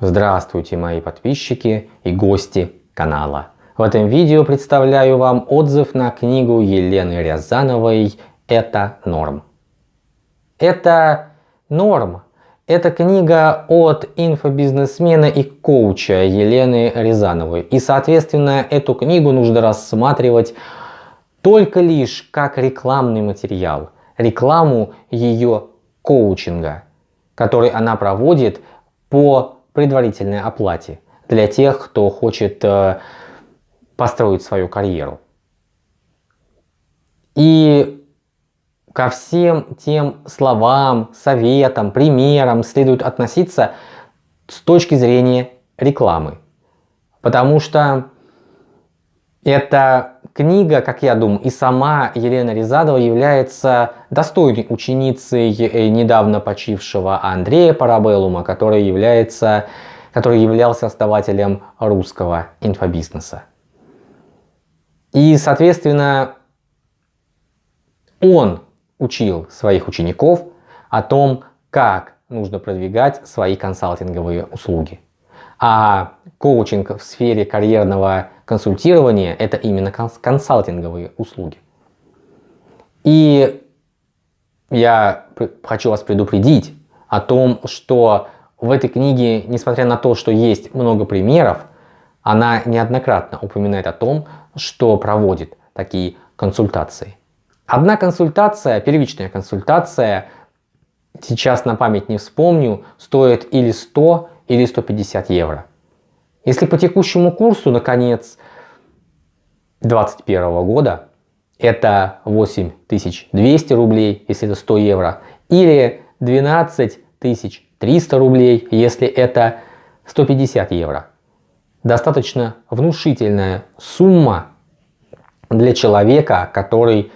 Здравствуйте мои подписчики и гости канала. В этом видео представляю вам отзыв на книгу Елены Рязановой «Это норм». Это норм. Это книга от инфобизнесмена и коуча Елены Рязановой. И соответственно эту книгу нужно рассматривать только лишь как рекламный материал. Рекламу ее коучинга, который она проводит по предварительной оплате для тех, кто хочет э, построить свою карьеру. И ко всем тем словам, советам, примерам следует относиться с точки зрения рекламы. Потому что эта книга, как я думаю, и сама Елена Рязадова является достойной ученицей э, недавно почившего Андрея Парабеллума, который, является, который являлся основателем русского инфобизнеса. И, соответственно, он учил своих учеников о том, как нужно продвигать свои консалтинговые услуги. А коучинг в сфере карьерного консультирования – это именно консалтинговые услуги. И я хочу вас предупредить о том, что в этой книге, несмотря на то, что есть много примеров, она неоднократно упоминает о том, что проводит такие консультации. Одна консультация, первичная консультация, сейчас на память не вспомню, стоит или 100, или 150 евро. Если по текущему курсу на конец 2021 года это 8200 рублей, если это 100 евро, или 12300 рублей, если это 150 евро. Достаточно внушительная сумма для человека, который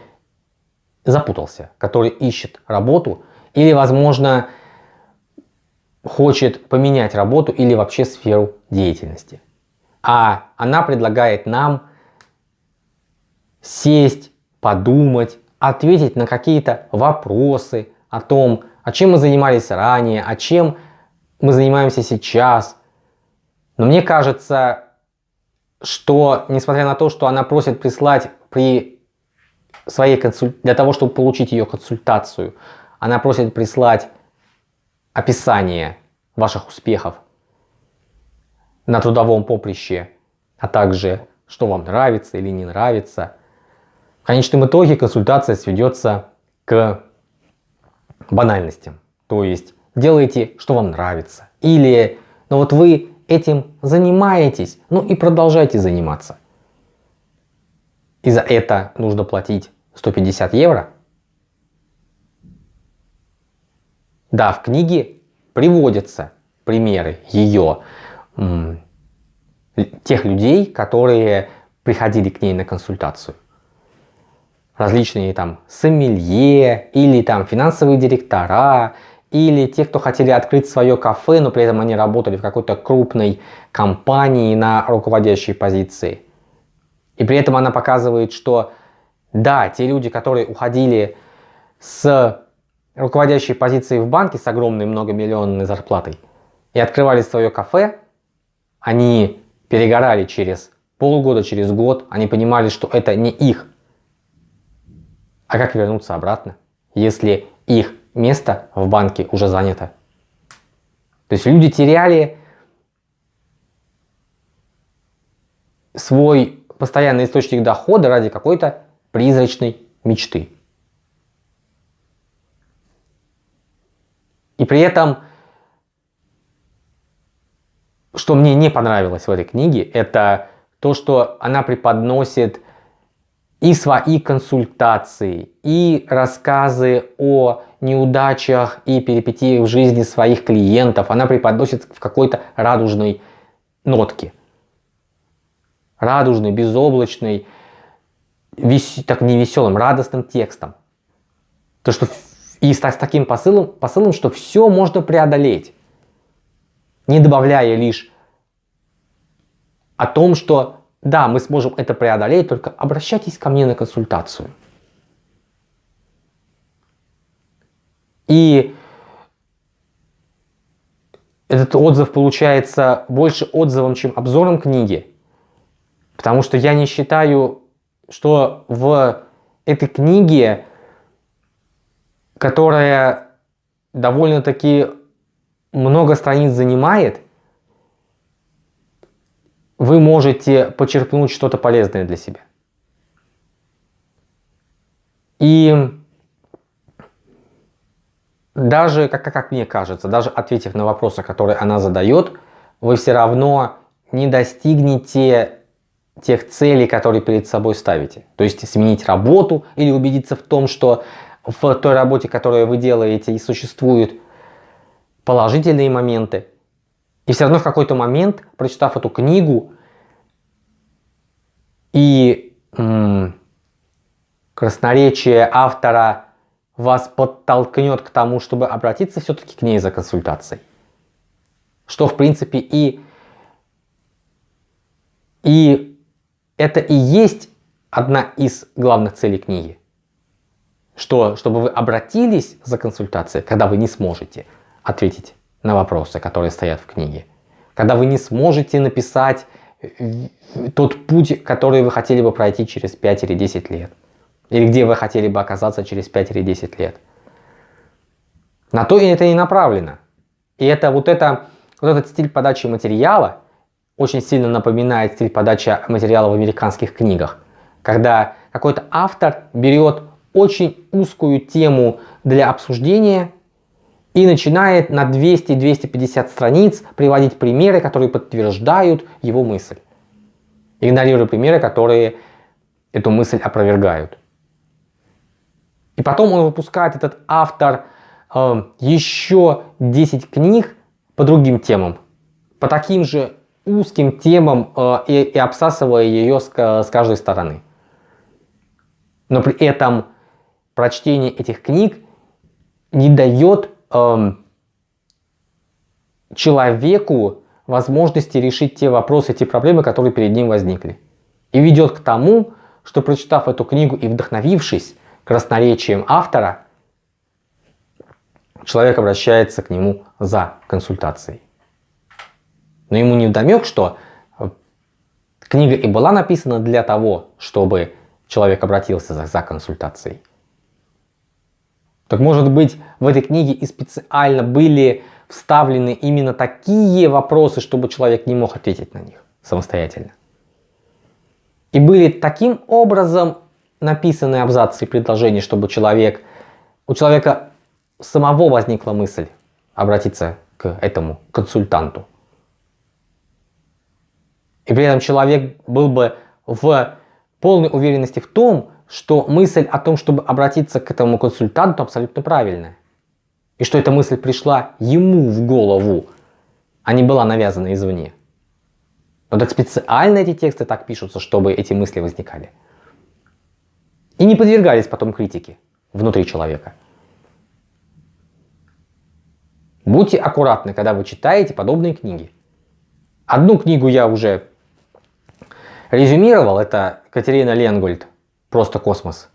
запутался, который ищет работу или, возможно, хочет поменять работу или вообще сферу деятельности. А она предлагает нам сесть, подумать, ответить на какие-то вопросы о том, о чем мы занимались ранее, о чем мы занимаемся сейчас. Но мне кажется, что несмотря на то, что она просит прислать при своей консуль... для того, чтобы получить ее консультацию, она просит прислать описание ваших успехов на трудовом поприще, а также что вам нравится или не нравится. В конечном итоге консультация сведется к банальностям. То есть делайте, что вам нравится. Или, ну вот вы этим занимаетесь, ну и продолжайте заниматься. И за это нужно платить 150 евро. Да, в книге приводятся примеры ее, тех людей, которые приходили к ней на консультацию. Различные там сомелье или там финансовые директора, или те, кто хотели открыть свое кафе, но при этом они работали в какой-то крупной компании на руководящей позиции. И при этом она показывает, что да, те люди, которые уходили с руководящей позиции в банке с огромной многомиллионной зарплатой и открывали свое кафе, они перегорали через полгода, через год, они понимали, что это не их. А как вернуться обратно, если их место в банке уже занято? То есть люди теряли свой постоянный источник дохода ради какой-то призрачной мечты. И при этом, что мне не понравилось в этой книге, это то, что она преподносит и свои консультации, и рассказы о неудачах и перипетиях в жизни своих клиентов. Она преподносит в какой-то радужной нотке. Радужной, безоблачной, вес... так не веселым, радостным текстом. То, что и с, с таким посылом, посылом, что все можно преодолеть, не добавляя лишь о том, что да, мы сможем это преодолеть, только обращайтесь ко мне на консультацию. И этот отзыв получается больше отзывом, чем обзором книги. Потому что я не считаю, что в этой книге, которая довольно-таки много страниц занимает, вы можете почерпнуть что-то полезное для себя. И даже, как, как мне кажется, даже ответив на вопросы, которые она задает, вы все равно не достигнете тех целей, которые перед собой ставите. То есть сменить работу или убедиться в том, что в той работе, которую вы делаете, и существуют положительные моменты. И все равно в какой-то момент, прочитав эту книгу и красноречие автора вас подтолкнет к тому, чтобы обратиться все-таки к ней за консультацией. Что в принципе и, и это и есть одна из главных целей книги. Что, чтобы вы обратились за консультацией, когда вы не сможете ответить на вопросы, которые стоят в книге. Когда вы не сможете написать э, тот путь, который вы хотели бы пройти через 5 или 10 лет. Или где вы хотели бы оказаться через 5 или 10 лет. На то и это и направлено. И это вот, это, вот этот стиль подачи материала очень сильно напоминает стиль подачи материала в американских книгах. Когда какой-то автор берет очень узкую тему для обсуждения и начинает на 200-250 страниц приводить примеры, которые подтверждают его мысль, игнорируя примеры, которые эту мысль опровергают. И потом он выпускает, этот автор, э, еще 10 книг по другим темам, по таким же узким темам э, и, и обсасывая ее с, с каждой стороны. Но при этом прочтение этих книг не дает э, человеку возможности решить те вопросы, те проблемы, которые перед ним возникли. И ведет к тому, что прочитав эту книгу и вдохновившись красноречием автора, человек обращается к нему за консультацией. Но ему не вдомек, что э, книга и была написана для того, чтобы человек обратился за, за консультацией. Так может быть в этой книге и специально были вставлены именно такие вопросы, чтобы человек не мог ответить на них самостоятельно. И были таким образом написаны абзацы и предложения, чтобы человек, у человека самого возникла мысль обратиться к этому консультанту. И при этом человек был бы в полной уверенности в том, что мысль о том, чтобы обратиться к этому консультанту абсолютно правильная. И что эта мысль пришла ему в голову, а не была навязана извне. Но так специально эти тексты так пишутся, чтобы эти мысли возникали. И не подвергались потом критике внутри человека. Будьте аккуратны, когда вы читаете подобные книги. Одну книгу я уже резюмировал, это Катерина Ленгольд «Просто космос».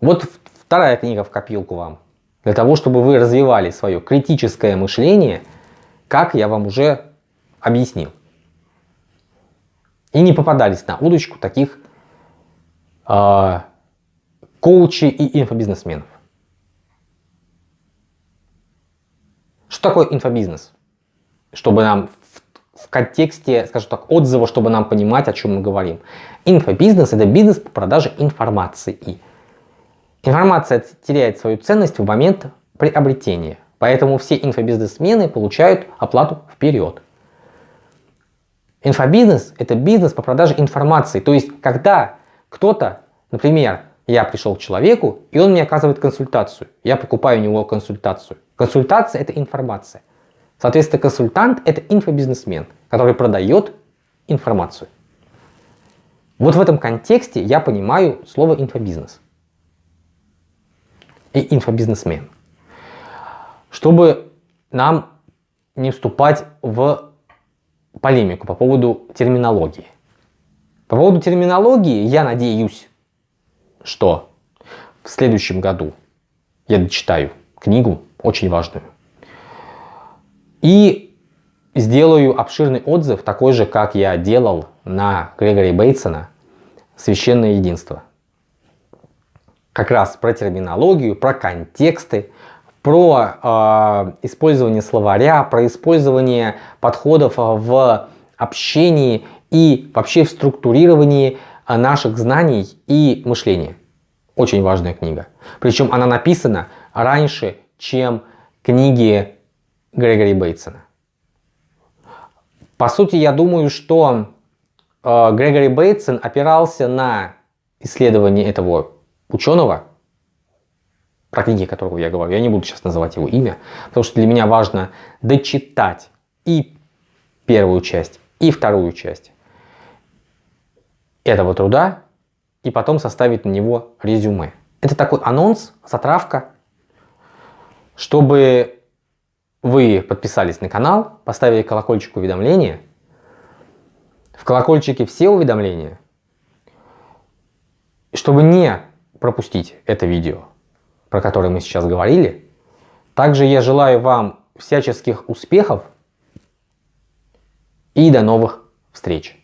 Вот вторая книга в копилку вам, для того, чтобы вы развивали свое критическое мышление, как я вам уже объяснил. И не попадались на удочку таких э, коучей и инфобизнесменов. Что такое инфобизнес? Чтобы нам в контексте, скажем так, отзыва, чтобы нам понимать, о чем мы говорим. Инфобизнес – это бизнес по продаже информации. Информация теряет свою ценность в момент приобретения, поэтому все инфобизнесмены получают оплату вперед. Инфобизнес – это бизнес по продаже информации, то есть когда кто-то, например, я пришел к человеку, и он мне оказывает консультацию, я покупаю у него консультацию. Консультация – это информация. Соответственно, консультант – это инфобизнесмен, который продает информацию. Вот в этом контексте я понимаю слово инфобизнес и инфобизнесмен. Чтобы нам не вступать в полемику по поводу терминологии. По поводу терминологии я надеюсь, что в следующем году я дочитаю книгу очень важную и сделаю обширный отзыв, такой же, как я делал на Грегори Бейтсона «Священное единство». Как раз про терминологию, про контексты, про э, использование словаря, про использование подходов в общении и вообще в структурировании наших знаний и мышления. Очень важная книга. Причем она написана раньше, чем книги Грегори Бейтсона. По сути, я думаю, что э, Грегори Бейтсон опирался на исследование этого ученого, про книги которого я говорю. Я не буду сейчас называть его имя, потому что для меня важно дочитать и первую часть, и вторую часть этого труда, и потом составить на него резюме. Это такой анонс, затравка, чтобы вы подписались на канал, поставили колокольчик уведомления. В колокольчике все уведомления, чтобы не пропустить это видео, про которое мы сейчас говорили. Также я желаю вам всяческих успехов и до новых встреч.